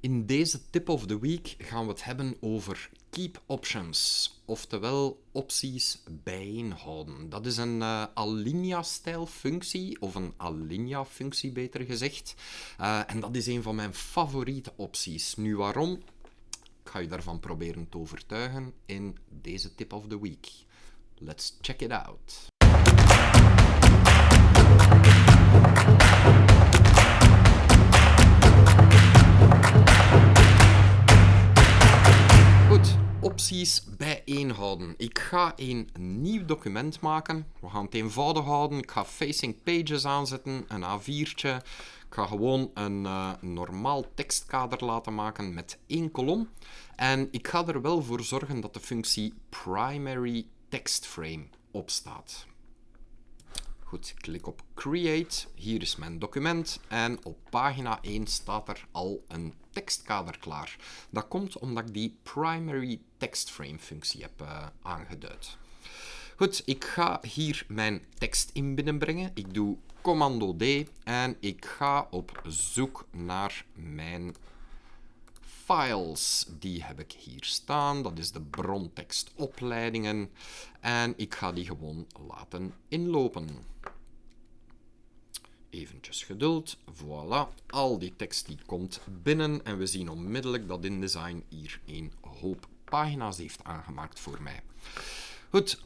In deze tip of the week gaan we het hebben over keep options, oftewel opties bijeenhouden. Dat is een uh, alinea-stijl functie, of een alinea-functie beter gezegd. Uh, en dat is een van mijn favoriete opties. Nu waarom? Ik ga je daarvan proberen te overtuigen in deze tip of the week. Let's check it out. Opties bijeenhouden. Ik ga een nieuw document maken. We gaan het eenvoudig houden. Ik ga facing pages aanzetten, een A4'tje. Ik ga gewoon een uh, normaal tekstkader laten maken met één kolom. En ik ga er wel voor zorgen dat de functie primary text frame opstaat. Goed, klik op Create. Hier is mijn document en op pagina 1 staat er al een tekstkader klaar. Dat komt omdat ik die primary text frame functie heb uh, aangeduid. Goed, ik ga hier mijn tekst in binnenbrengen. Ik doe commando D en ik ga op zoek naar mijn files. Die heb ik hier staan. Dat is de brontekstopleidingen. En ik ga die gewoon laten inlopen. Eventjes geduld. Voilà. Al die tekst die komt binnen. En we zien onmiddellijk dat InDesign hier een hoop pagina's heeft aangemaakt voor mij. Goed.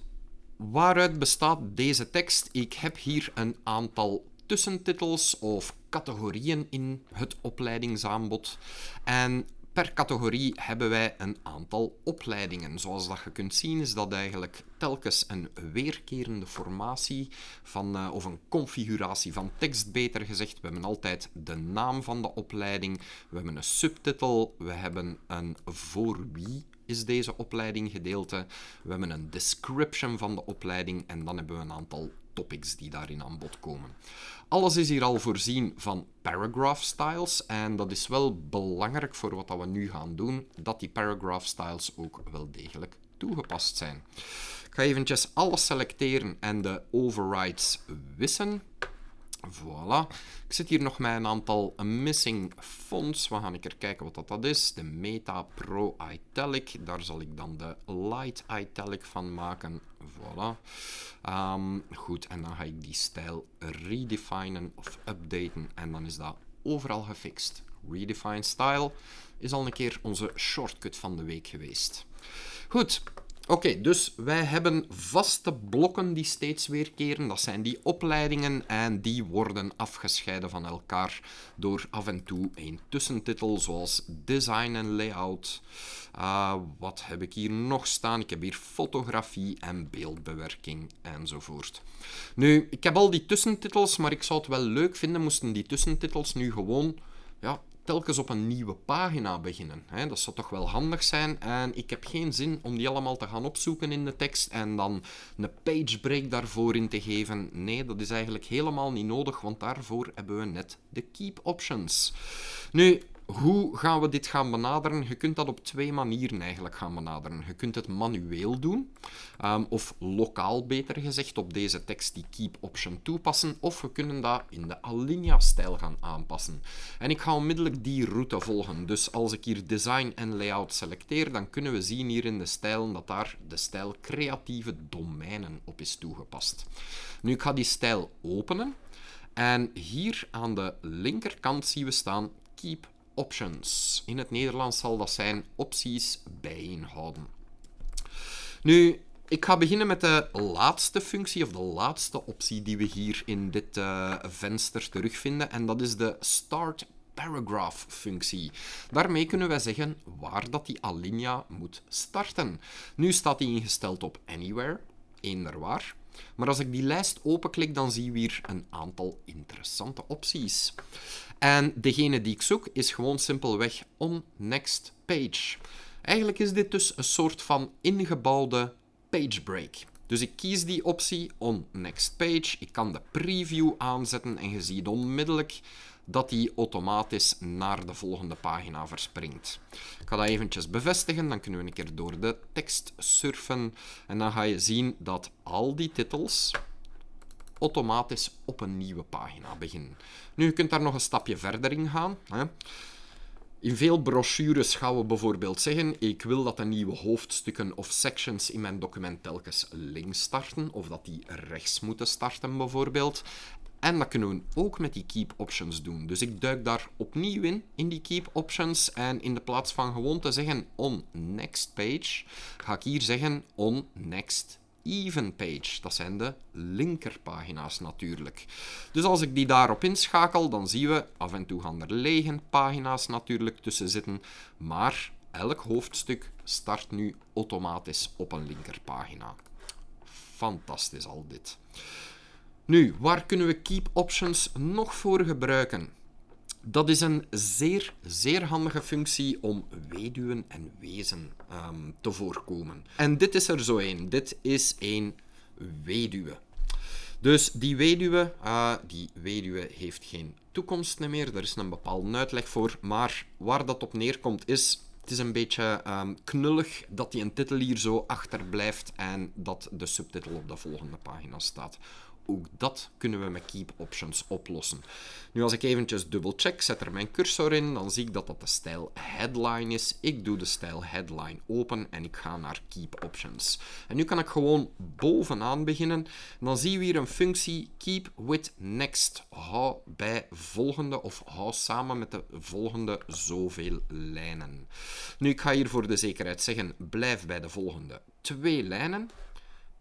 Waaruit bestaat deze tekst? Ik heb hier een aantal tussentitels of categorieën in het opleidingsaanbod. En Per categorie hebben wij een aantal opleidingen. Zoals dat je kunt zien is dat eigenlijk telkens een weerkerende formatie van, uh, of een configuratie van tekst, beter gezegd. We hebben altijd de naam van de opleiding, we hebben een subtitel, we hebben een voor wie is deze opleiding gedeelte, we hebben een description van de opleiding en dan hebben we een aantal topics die daarin aan bod komen. Alles is hier al voorzien van paragraph styles en dat is wel belangrijk voor wat we nu gaan doen, dat die paragraph styles ook wel degelijk toegepast zijn. Ik ga eventjes alles selecteren en de overrides wissen. Voilà. Ik zit hier nog met een aantal missing fonts. We gaan een kijken wat dat, dat is. De Meta Pro Italic. Daar zal ik dan de Light Italic van maken. Voilà. Ehm, goed, en dan ga ik die stijl redefinen of updaten. En dan is dat overal gefixt. Redefine style is al een keer onze shortcut van de week geweest. Goed, Oké, dus wij hebben vaste blokken die steeds weerkeren. Dat zijn die opleidingen en die worden afgescheiden van elkaar door af en toe een tussentitel zoals design en layout. Uh, wat heb ik hier nog staan? Ik heb hier fotografie en beeldbewerking enzovoort. Nu, ik heb al die tussentitels, maar ik zou het wel leuk vinden moesten die tussentitels nu gewoon ja, telkens op een nieuwe pagina beginnen. Dat zou toch wel handig zijn. En ik heb geen zin om die allemaal te gaan opzoeken in de tekst en dan een page break daarvoor in te geven. Nee, dat is eigenlijk helemaal niet nodig, want daarvoor hebben we net de keep options. Nu, hoe gaan we dit gaan benaderen? Je kunt dat op twee manieren eigenlijk gaan benaderen. Je kunt het manueel doen, um, of lokaal beter gezegd, op deze tekst die keep option toepassen, of we kunnen dat in de Alinea-stijl gaan aanpassen. En ik ga onmiddellijk die route volgen. Dus als ik hier design en layout selecteer, dan kunnen we zien hier in de stijl dat daar de stijl creatieve domeinen op is toegepast. Nu, ik ga die stijl openen. En hier aan de linkerkant zien we staan Keep options. In het Nederlands zal dat zijn opties bijeenhouden. Nu, ik ga beginnen met de laatste functie, of de laatste optie die we hier in dit uh, venster terugvinden. En dat is de Start Paragraph functie. Daarmee kunnen wij zeggen waar dat die alinea moet starten. Nu staat die ingesteld op Anywhere, eender waar. Maar als ik die lijst openklik, dan zien we hier een aantal interessante opties. En degene die ik zoek is gewoon simpelweg on next page. Eigenlijk is dit dus een soort van ingebouwde page break. Dus ik kies die optie on next page. Ik kan de preview aanzetten en je ziet onmiddellijk dat die automatisch naar de volgende pagina verspringt. Ik ga dat eventjes bevestigen, dan kunnen we een keer door de tekst surfen en dan ga je zien dat al die titels automatisch op een nieuwe pagina beginnen. Nu, je kunt daar nog een stapje verder in gaan. In veel brochures gaan we bijvoorbeeld zeggen: ik wil dat de nieuwe hoofdstukken of sections in mijn document telkens links starten, of dat die rechts moeten starten, bijvoorbeeld. En dat kunnen we ook met die keep options doen. Dus ik duik daar opnieuw in, in die keep options. En in de plaats van gewoon te zeggen on next page, ga ik hier zeggen on next even page. Dat zijn de linkerpagina's natuurlijk. Dus als ik die daarop inschakel, dan zien we af en toe gaan er lege pagina's natuurlijk tussen zitten. Maar elk hoofdstuk start nu automatisch op een linkerpagina. Fantastisch al dit. Nu, waar kunnen we keep options nog voor gebruiken? Dat is een zeer, zeer handige functie om weduwen en wezen ehm, te voorkomen. En dit is er zo een. Dit is een weduwe. Dus die weduwe, uh, die weduwe heeft geen toekomst meer. Er is een bepaalde uitleg voor. Maar waar dat op neerkomt is... Het is een beetje um, knullig dat die een titel hier zo achterblijft en dat de subtitel op de volgende pagina staat. Ook dat kunnen we met Keep Options oplossen. Nu, als ik eventjes dubbelcheck, zet er mijn cursor in, dan zie ik dat dat de stijl Headline is. Ik doe de stijl Headline open en ik ga naar Keep Options. En nu kan ik gewoon bovenaan beginnen. Dan zien we hier een functie Keep with Next. Hou bij volgende of hou samen met de volgende zoveel lijnen. Nu, ik ga hier voor de zekerheid zeggen, blijf bij de volgende twee lijnen.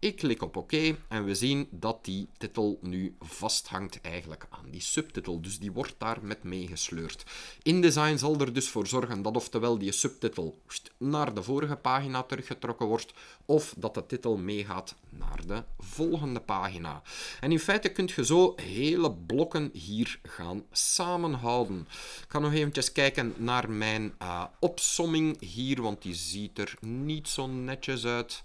Ik klik op OK en we zien dat die titel nu vasthangt eigenlijk aan die subtitel. Dus die wordt daar met meegesleurd. InDesign zal er dus voor zorgen dat oftewel die subtitel naar de vorige pagina teruggetrokken wordt, of dat de titel meegaat naar de volgende pagina. En in feite kun je zo hele blokken hier gaan samenhouden. Ik ga nog eventjes kijken naar mijn uh, opsomming hier, want die ziet er niet zo netjes uit.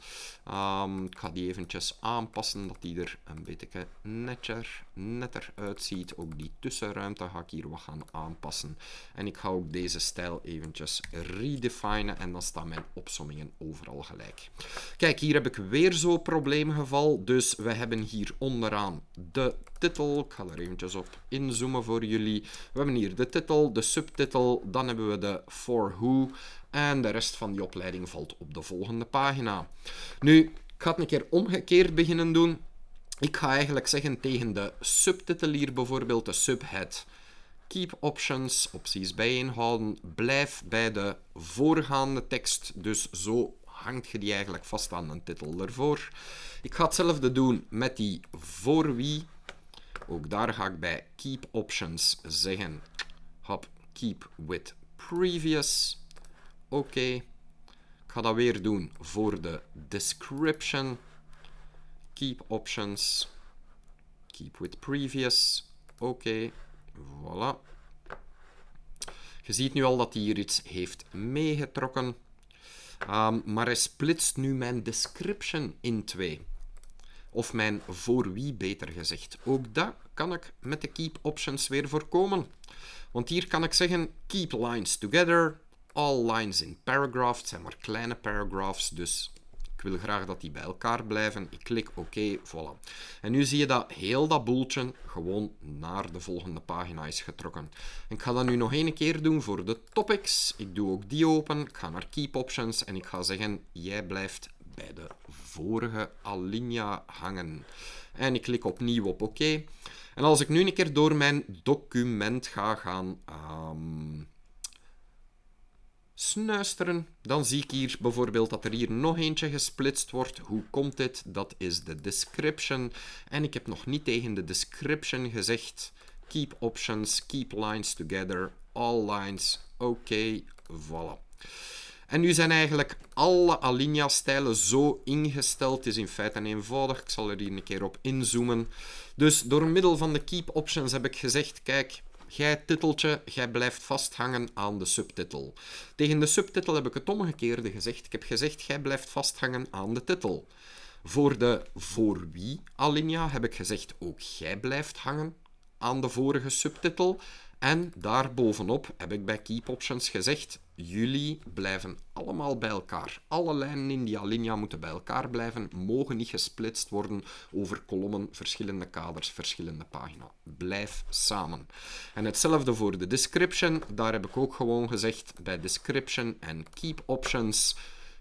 Um, ik ga die eventjes aanpassen, dat die er een beetje netter, netter uitziet. Ook die tussenruimte ga ik hier wat gaan aanpassen. En ik ga ook deze stijl eventjes redefinen en dan staan mijn opsommingen overal gelijk. Kijk, hier heb ik weer zo'n probleemgeval. Dus we hebben hier onderaan de titel. Ik ga er eventjes op inzoomen voor jullie. We hebben hier de titel, de subtitel, dan hebben we de for who en de rest van die opleiding valt op de volgende pagina. Nu, ik ga het een keer omgekeerd beginnen doen. Ik ga eigenlijk zeggen tegen de subtitel hier bijvoorbeeld, de subhead. Keep options, opties bijeenhouden. Blijf bij de voorgaande tekst. Dus zo hangt je die eigenlijk vast aan een titel ervoor. Ik ga hetzelfde doen met die voor wie. Ook daar ga ik bij keep options zeggen, hop, keep with previous. Oké. Ik ga dat weer doen voor de description. Keep options. Keep with previous. Oké. Voilà. Je ziet nu al dat hij hier iets heeft meegetrokken. Um, maar hij splitst nu mijn description in twee. Of mijn voor wie beter gezegd. Ook dat kan ik met de keep options weer voorkomen. Want hier kan ik zeggen keep lines together all lines in paragraph. Het zijn maar kleine paragraphs, dus ik wil graag dat die bij elkaar blijven. Ik klik OK, voilà. En nu zie je dat heel dat boeltje gewoon naar de volgende pagina is getrokken. Ik ga dat nu nog één keer doen voor de topics. Ik doe ook die open. Ik ga naar Keep Options en ik ga zeggen, jij blijft bij de vorige alinea hangen. En ik klik opnieuw op OK. En als ik nu een keer door mijn document ga gaan... Um, snuisteren. Dan zie ik hier bijvoorbeeld dat er hier nog eentje gesplitst wordt. Hoe komt dit? Dat is de description. En ik heb nog niet tegen de description gezegd keep options, keep lines together, all lines. Oké, voilà. En nu zijn eigenlijk alle alinea-stijlen zo ingesteld. Het is in feite eenvoudig. Ik zal er hier een keer op inzoomen. Dus door middel van de keep options heb ik gezegd, kijk, Jij titeltje, jij blijft vasthangen aan de subtitel. Tegen de subtitel heb ik het omgekeerde gezegd. Ik heb gezegd, jij blijft vasthangen aan de titel. Voor de voor wie alinea heb ik gezegd, ook jij blijft hangen aan de vorige subtitel. En daarbovenop heb ik bij Keep Options gezegd, jullie blijven allemaal bij elkaar. Alle lijnen in die alinea moeten bij elkaar blijven, mogen niet gesplitst worden over kolommen, verschillende kaders, verschillende pagina's. Blijf samen. En hetzelfde voor de description. Daar heb ik ook gewoon gezegd bij description en Keep Options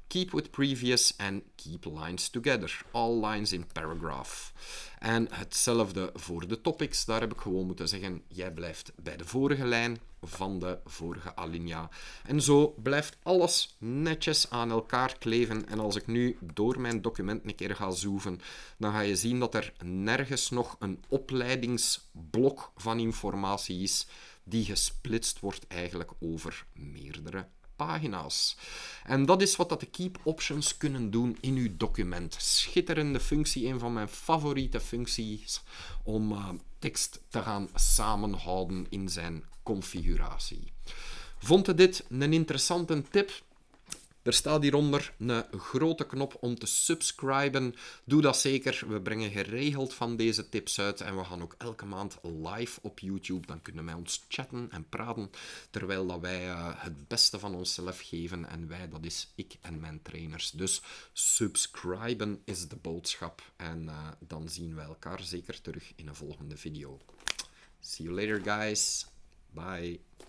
keep with previous and keep lines together. All lines in paragraph. En hetzelfde voor de topics. Daar heb ik gewoon moeten zeggen, jij blijft bij de vorige lijn van de vorige alinea. En zo blijft alles netjes aan elkaar kleven. En als ik nu door mijn document een keer ga zoeken, dan ga je zien dat er nergens nog een opleidingsblok van informatie is die gesplitst wordt eigenlijk over meerdere pagina's. En dat is wat de Keep Options kunnen doen in uw document. Schitterende functie, een van mijn favoriete functies om uh, tekst te gaan samenhouden in zijn configuratie. Vond je dit een interessante tip? Er staat hieronder een grote knop om te subscriben. Doe dat zeker. We brengen geregeld van deze tips uit en we gaan ook elke maand live op YouTube. Dan kunnen wij ons chatten en praten terwijl dat wij uh, het beste van onszelf geven. En wij, dat is ik en mijn trainers. Dus subscriben is de boodschap. En uh, dan zien we elkaar zeker terug in een volgende video. See you later, guys. Bye.